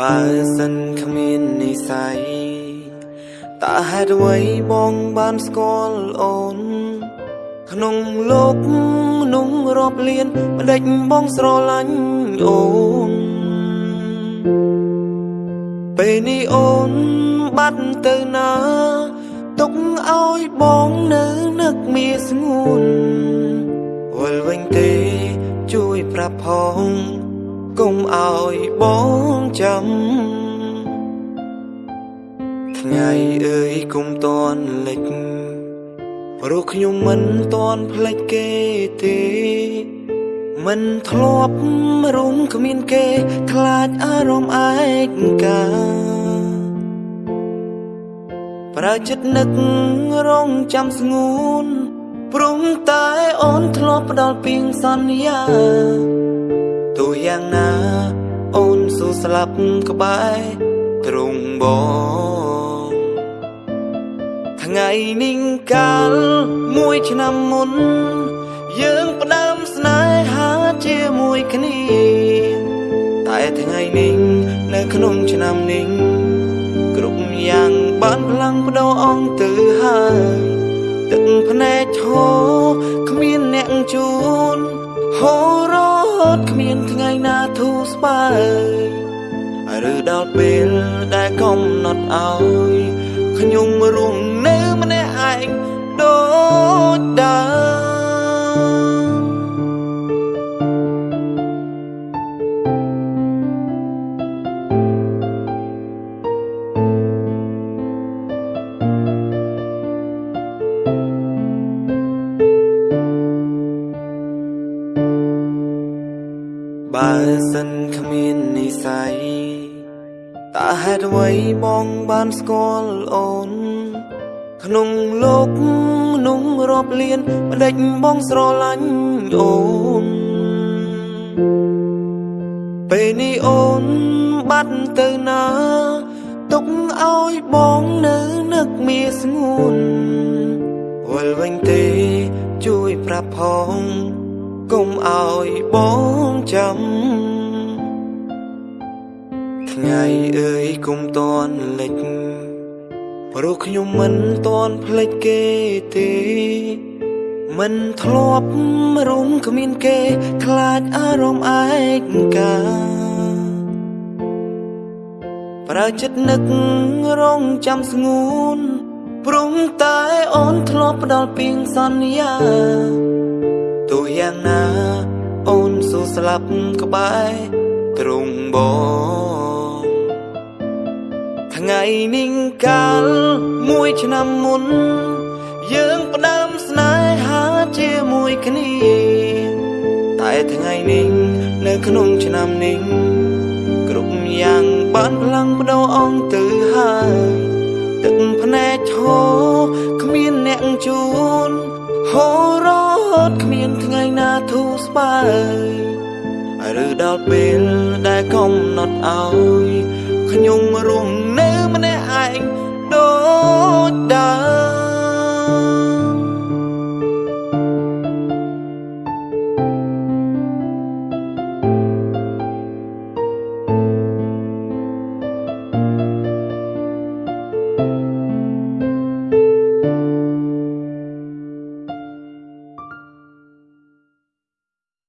បើសិនគ្មាននិស័យតើហេតុអ្វីបងបានស្គាល់អូន ក្នុងលោកមនុស្សរាប់លានមិនដេចបងស្រឡាញ់អូន ពេលនេះអូនបាត់ទៅណាទុកឲ្យបងនៅនឹកមានស្ងួនវិលវិញទេជួយប្រាប់ផង កុំឲ្យបងចាំថ្ងៃអើយគុំតនលិចព្រោះខ្ញុំមិនតនភ្លេចគេទេ មិនធ្លាប់រុំគ្មានគេ ខ្លាចអារម្មណ៍ឯកាប្រើចិត្តនឹករងចាំស្ងួនព្រមតែអូនធ្លាប់ផ្ដល់ពីងសន្យា ទោះយ៉ាងណា អូនស៊ូស្លាប់ក្បែរទ្រង់បងថ្ងៃនេះកាលមួយឆ្នាំមុន យើងផ្ដើមស្នេហាជាមួយគ្នា តែថ្ងៃនេះនៅក្នុងឆ្នាំនេះគ្រប់យ៉ាងបានផ្លាំងបដោអង្គទៅហើយទឹកភ្នែកឈោគ្មានអ្នកជួ បើយឬដល់ពេលដែលកំណត់ឲ្យខ្ញុំរងនៅម្នាក់ឯងដូចដើម បើសិនគ្មាននិស័យតើហេតុអ្វីបងបានស្គាល់អូន ក្នុងលោកមនុស្សរាប់លានមិនដេចបងស្រឡាញ់អូន ពេលនេះអូនបាត់ទៅណាទុកឲ្យបងនៅនឹកមានស្ងួនវិលវិញទេជួយប្រាប់ផង កុំឲ្យបងចាំថ្ងៃអើយគុំតនលិចព្រោះខ្ញុំមិនតនភ្លេចគេទេ មិនធ្លាប់រុំគ្មានគេ ខ្លាចអារម្មណ៍ឯកា ប្រើចិត្តនឹករងចាំស្ងួនព្រមតែអូនធ្លាប់ផ្ដល់ពីងសន្យា ទោះយ៉ាងណា អូនស៊ូស្លាប់ក្បែរទ្រង់បងថ្ងៃនេះកាលមួយឆ្នាំមុន យើងផ្ដើមស្នេហាជាមួយគ្នាតែថ្ងៃនេះនៅក្នុងឆ្នាំនេះគ្រប់យ៉ាងបានផ្លាំងបដោអង្គទៅហើយទឹកភ្នែកឈោគ្មានអ្នកជួនហូររ ត់គ្មានថ្ងៃណាធូរស្បើយឬដល់ពេលដែលកំណត់ឲ្យខ្ញុំរងនៅម្នាក់ឯង